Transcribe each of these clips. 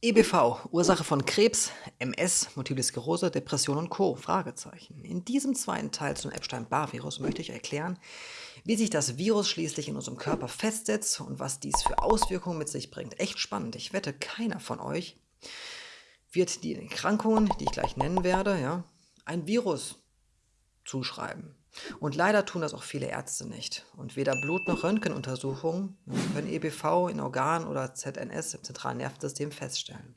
EBV, Ursache von Krebs, MS, Multiple Sklerose, Depression und Co. Fragezeichen. In diesem zweiten Teil zum Epstein-Barr-Virus möchte ich erklären, wie sich das Virus schließlich in unserem Körper festsetzt und was dies für Auswirkungen mit sich bringt. Echt spannend. Ich wette, keiner von euch wird die Erkrankungen, die ich gleich nennen werde, ja, ein Virus zuschreiben. Und leider tun das auch viele Ärzte nicht. Und weder Blut- noch Röntgenuntersuchungen können EBV in Organen oder ZNS im zentralen Nervensystem feststellen.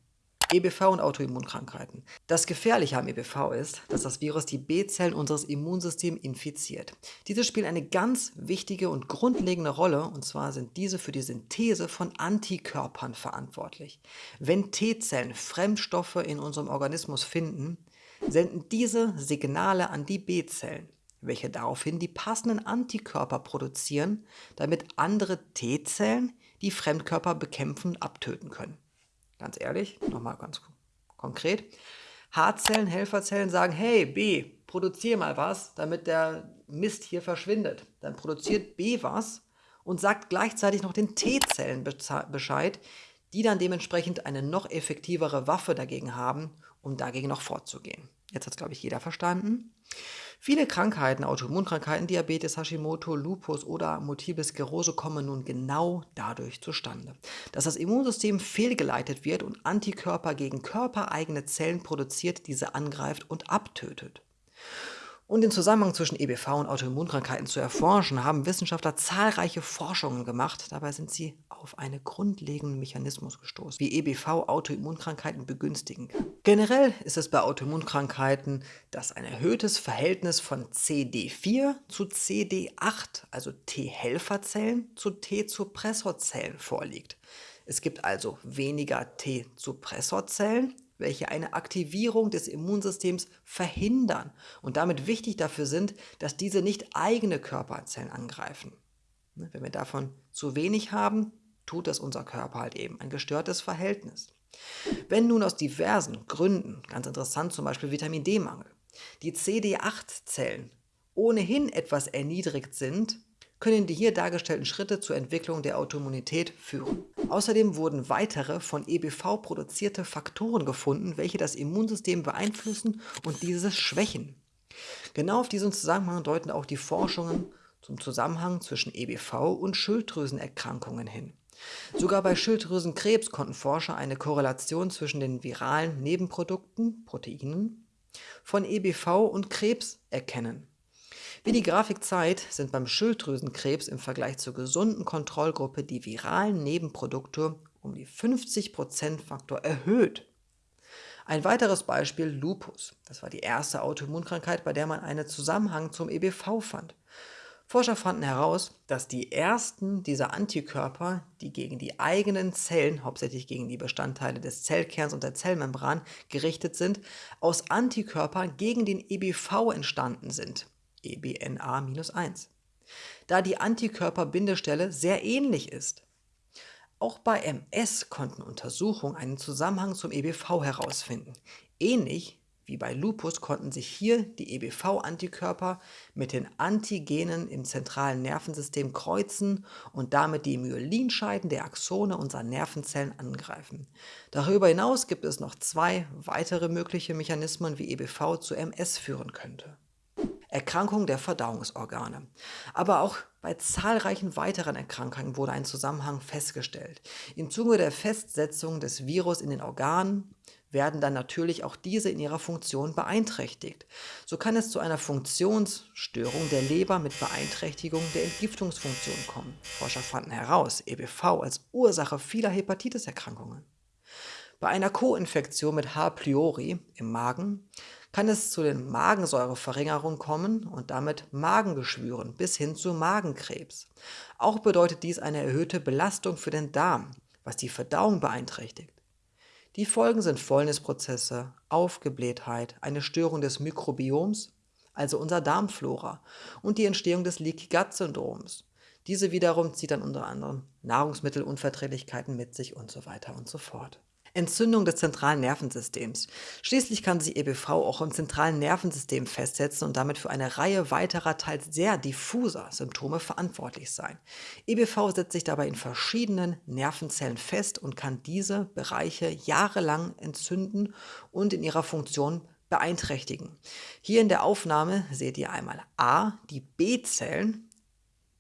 EBV und Autoimmunkrankheiten. Das Gefährliche am EBV ist, dass das Virus die B-Zellen unseres Immunsystems infiziert. Diese spielen eine ganz wichtige und grundlegende Rolle, und zwar sind diese für die Synthese von Antikörpern verantwortlich. Wenn T-Zellen Fremdstoffe in unserem Organismus finden, senden diese Signale an die B-Zellen welche daraufhin die passenden Antikörper produzieren, damit andere T-Zellen die Fremdkörper bekämpfen und abtöten können. Ganz ehrlich, nochmal ganz konkret. H-Zellen, Helferzellen sagen, hey B, produziere mal was, damit der Mist hier verschwindet. Dann produziert B was und sagt gleichzeitig noch den T-Zellen Bescheid, die dann dementsprechend eine noch effektivere Waffe dagegen haben, um dagegen noch vorzugehen. Jetzt hat es, glaube ich, jeder verstanden. Viele Krankheiten, Autoimmunkrankheiten, Diabetes, Hashimoto, Lupus oder Multiple Sklerose kommen nun genau dadurch zustande, dass das Immunsystem fehlgeleitet wird und Antikörper gegen körpereigene Zellen produziert, diese angreift und abtötet. Um den Zusammenhang zwischen EBV und Autoimmunkrankheiten zu erforschen, haben Wissenschaftler zahlreiche Forschungen gemacht. Dabei sind sie auf einen grundlegenden Mechanismus gestoßen, wie EBV Autoimmunkrankheiten begünstigen kann. Generell ist es bei Autoimmunkrankheiten, dass ein erhöhtes Verhältnis von CD4 zu CD8, also T-Helferzellen, zu T-Suppressorzellen vorliegt. Es gibt also weniger T-Suppressorzellen welche eine Aktivierung des Immunsystems verhindern und damit wichtig dafür sind, dass diese nicht eigene Körperzellen angreifen. Ne, wenn wir davon zu wenig haben, tut das unser Körper halt eben ein gestörtes Verhältnis. Wenn nun aus diversen Gründen, ganz interessant zum Beispiel Vitamin D-Mangel, die CD8-Zellen ohnehin etwas erniedrigt sind, können die hier dargestellten Schritte zur Entwicklung der Autoimmunität führen. Außerdem wurden weitere von EBV produzierte Faktoren gefunden, welche das Immunsystem beeinflussen und dieses schwächen. Genau auf diesen Zusammenhang deuten auch die Forschungen zum Zusammenhang zwischen EBV und Schilddrüsenerkrankungen hin. Sogar bei Schilddrüsenkrebs konnten Forscher eine Korrelation zwischen den viralen Nebenprodukten, Proteinen, von EBV und Krebs erkennen. Wie die Grafik zeigt, sind beim Schilddrüsenkrebs im Vergleich zur gesunden Kontrollgruppe die viralen Nebenprodukte um die 50%-Faktor erhöht. Ein weiteres Beispiel Lupus. Das war die erste Autoimmunkrankheit, bei der man einen Zusammenhang zum EBV fand. Forscher fanden heraus, dass die ersten dieser Antikörper, die gegen die eigenen Zellen, hauptsächlich gegen die Bestandteile des Zellkerns und der Zellmembran gerichtet sind, aus Antikörpern gegen den EBV entstanden sind. EBNA-1, da die Antikörperbindestelle sehr ähnlich ist. Auch bei MS konnten Untersuchungen einen Zusammenhang zum EBV herausfinden. Ähnlich wie bei Lupus konnten sich hier die EBV-Antikörper mit den Antigenen im zentralen Nervensystem kreuzen und damit die Myelinscheiden der Axone unserer Nervenzellen angreifen. Darüber hinaus gibt es noch zwei weitere mögliche Mechanismen, wie EBV zu MS führen könnte. Erkrankung der Verdauungsorgane. Aber auch bei zahlreichen weiteren Erkrankungen wurde ein Zusammenhang festgestellt. Im Zuge der Festsetzung des Virus in den Organen werden dann natürlich auch diese in ihrer Funktion beeinträchtigt. So kann es zu einer Funktionsstörung der Leber mit Beeinträchtigung der Entgiftungsfunktion kommen. Forscher fanden heraus, EBV als Ursache vieler Hepatitiserkrankungen. Bei einer Co-Infektion mit H. pylori im Magen kann es zu den Magensäureverringerungen kommen und damit Magengeschwüren bis hin zu Magenkrebs. Auch bedeutet dies eine erhöhte Belastung für den Darm, was die Verdauung beeinträchtigt. Die Folgen sind Fäulnisprozesse, Aufgeblähtheit, eine Störung des Mikrobioms, also unserer Darmflora, und die Entstehung des Leaky Gut Syndroms. Diese wiederum zieht dann unter anderem Nahrungsmittelunverträglichkeiten mit sich und so weiter und so fort. Entzündung des zentralen Nervensystems. Schließlich kann sich EBV auch im zentralen Nervensystem festsetzen und damit für eine Reihe weiterer, teils sehr diffuser Symptome verantwortlich sein. EBV setzt sich dabei in verschiedenen Nervenzellen fest und kann diese Bereiche jahrelang entzünden und in ihrer Funktion beeinträchtigen. Hier in der Aufnahme seht ihr einmal A, die B-Zellen,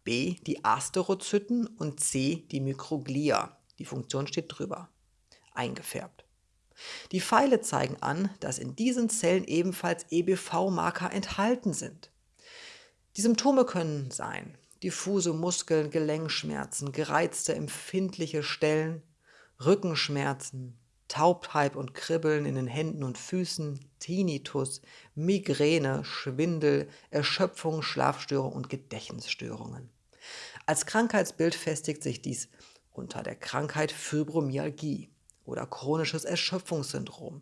B, die Asterozyten und C, die Mikroglia. Die Funktion steht drüber eingefärbt. Die Pfeile zeigen an, dass in diesen Zellen ebenfalls EBV-Marker enthalten sind. Die Symptome können sein diffuse Muskeln, Gelenkschmerzen, gereizte empfindliche Stellen, Rückenschmerzen, Taubheit und Kribbeln in den Händen und Füßen, Tinnitus, Migräne, Schwindel, Erschöpfung, Schlafstörung und Gedächtnisstörungen. Als Krankheitsbild festigt sich dies unter der Krankheit Fibromyalgie oder chronisches Erschöpfungssyndrom.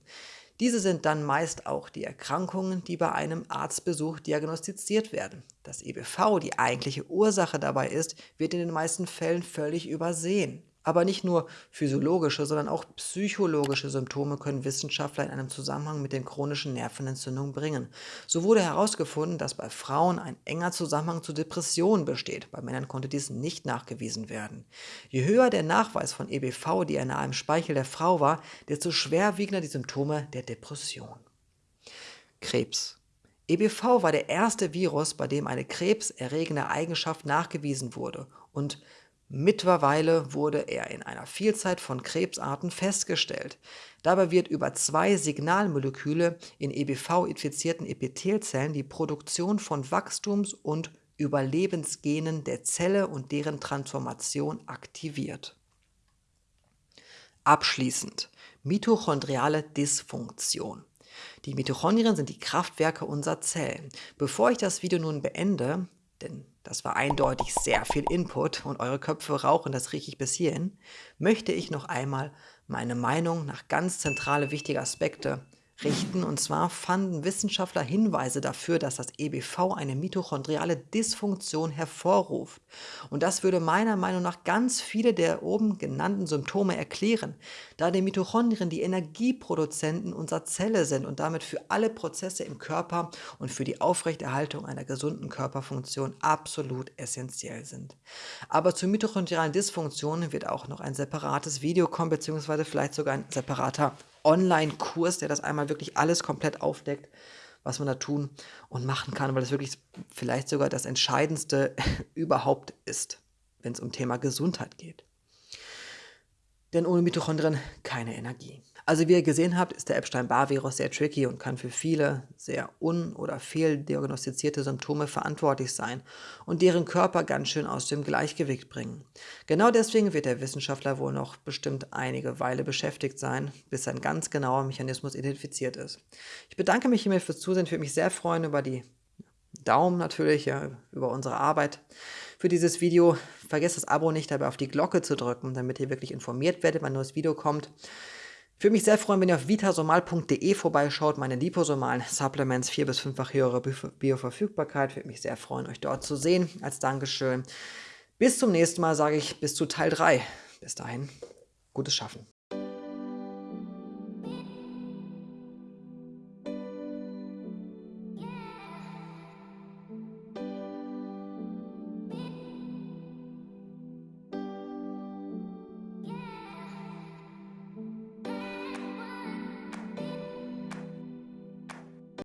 Diese sind dann meist auch die Erkrankungen, die bei einem Arztbesuch diagnostiziert werden. Das EBV, die eigentliche Ursache dabei ist, wird in den meisten Fällen völlig übersehen. Aber nicht nur physiologische, sondern auch psychologische Symptome können Wissenschaftler in einem Zusammenhang mit den chronischen Nervenentzündungen bringen. So wurde herausgefunden, dass bei Frauen ein enger Zusammenhang zu Depressionen besteht. Bei Männern konnte dies nicht nachgewiesen werden. Je höher der Nachweis von EBV-DNA im Speichel der Frau war, desto schwerwiegender die Symptome der Depression. Krebs. EBV war der erste Virus, bei dem eine krebserregende Eigenschaft nachgewiesen wurde und Mittlerweile wurde er in einer Vielzahl von Krebsarten festgestellt. Dabei wird über zwei Signalmoleküle in EBV-infizierten Epithelzellen die Produktion von Wachstums- und Überlebensgenen der Zelle und deren Transformation aktiviert. Abschließend mitochondriale Dysfunktion. Die Mitochondrien sind die Kraftwerke unserer Zellen. Bevor ich das Video nun beende, denn das war eindeutig sehr viel Input und eure Köpfe rauchen das richtig bis hierhin, möchte ich noch einmal meine Meinung nach ganz zentrale wichtige Aspekte richten. Und zwar fanden Wissenschaftler Hinweise dafür, dass das EBV eine mitochondriale Dysfunktion hervorruft. Und das würde meiner Meinung nach ganz viele der oben genannten Symptome erklären, da die Mitochondrien die Energieproduzenten unserer Zelle sind und damit für alle Prozesse im Körper und für die Aufrechterhaltung einer gesunden Körperfunktion absolut essentiell sind. Aber zur mitochondrialen Dysfunktion wird auch noch ein separates Video kommen, beziehungsweise vielleicht sogar ein separater Online-Kurs, der das einmal wirklich alles komplett aufdeckt, was man da tun und machen kann, weil das wirklich vielleicht sogar das Entscheidendste überhaupt ist, wenn es um Thema Gesundheit geht. Denn ohne Mitochondrien keine Energie. Also wie ihr gesehen habt, ist der Epstein-Barr-Virus sehr tricky und kann für viele sehr un- oder fehldiagnostizierte Symptome verantwortlich sein und deren Körper ganz schön aus dem Gleichgewicht bringen. Genau deswegen wird der Wissenschaftler wohl noch bestimmt einige Weile beschäftigt sein, bis ein ganz genauer Mechanismus identifiziert ist. Ich bedanke mich hiermit fürs Zusehen, würde mich sehr freuen über die Daumen natürlich, ja, über unsere Arbeit für dieses Video. Vergesst das Abo nicht dabei auf die Glocke zu drücken, damit ihr wirklich informiert werdet, wenn ein neues Video kommt. Ich würde mich sehr freuen, wenn ihr auf vitasomal.de vorbeischaut, meine liposomalen Supplements, vier- bis fünffach höhere Bioverfügbarkeit. Würde mich sehr freuen, euch dort zu sehen, als Dankeschön. Bis zum nächsten Mal sage ich bis zu Teil 3. Bis dahin, gutes Schaffen.